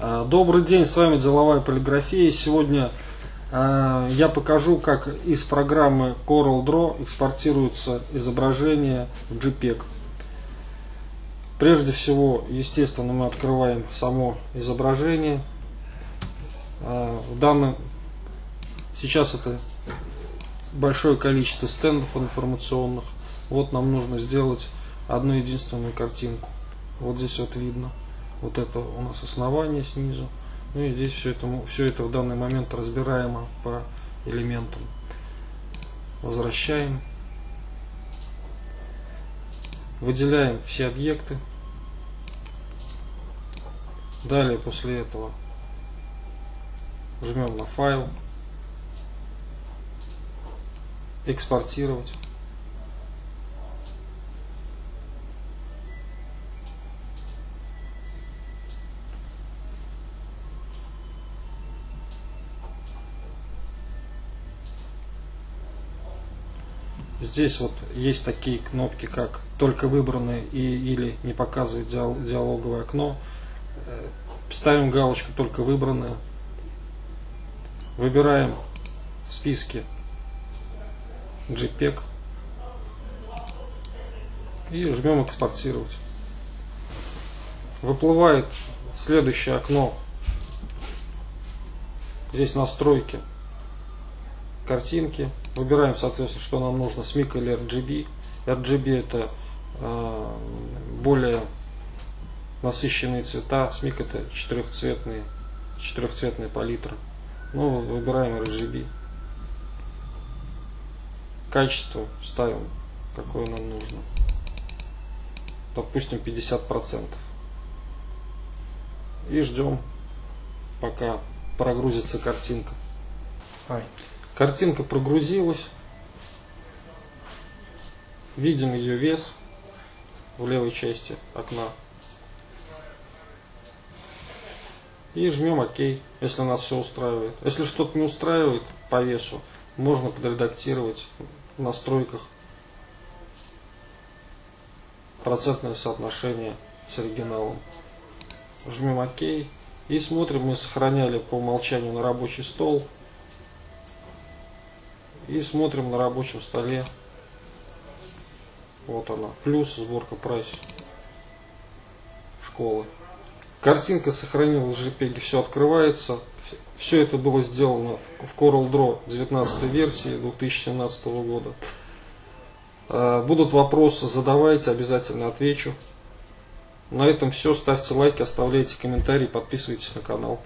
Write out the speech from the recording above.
А, добрый день, с вами Деловая полиграфия. Сегодня а, я покажу, как из программы Coral Draw экспортируются изображения в JPEG. Прежде всего, естественно, мы открываем само изображение. А, в данном сейчас это большое количество стендов информационных. Вот нам нужно сделать одну единственную картинку. Вот здесь вот видно. Вот это у нас основание снизу. Ну и здесь все это, все это в данный момент разбираемо по элементам. Возвращаем. Выделяем все объекты. Далее после этого жмем на файл. Экспортировать. Здесь вот есть такие кнопки, как только выбранное и, или не показывает диалоговое окно. Э, ставим галочку только выбранное. Выбираем в списке JPEG и жмем экспортировать. Выплывает следующее окно. Здесь настройки картинки. Выбираем, соответственно, что нам нужно, SMIC или RGB. RGB это э, более насыщенные цвета, SMIC это четырехцветные, четырехцветная палитра. Ну, выбираем RGB. Качество ставим, какое нам нужно. Допустим, 50%. И ждем, пока прогрузится картинка. Картинка прогрузилась. Видим ее вес в левой части окна. И жмем ОК, если нас все устраивает. Если что-то не устраивает по весу, можно подредактировать в настройках процентное соотношение с оригиналом. Жмем ОК и смотрим, мы сохраняли по умолчанию на рабочий стол и смотрим на рабочем столе. Вот она. Плюс сборка прайс школы. Картинка сохранилась в JPEG, все открывается. Все это было сделано в Coral Draw 19 версии 2017 года. А, будут вопросы, задавайте, обязательно отвечу. На этом все. Ставьте лайки, оставляйте комментарии, подписывайтесь на канал.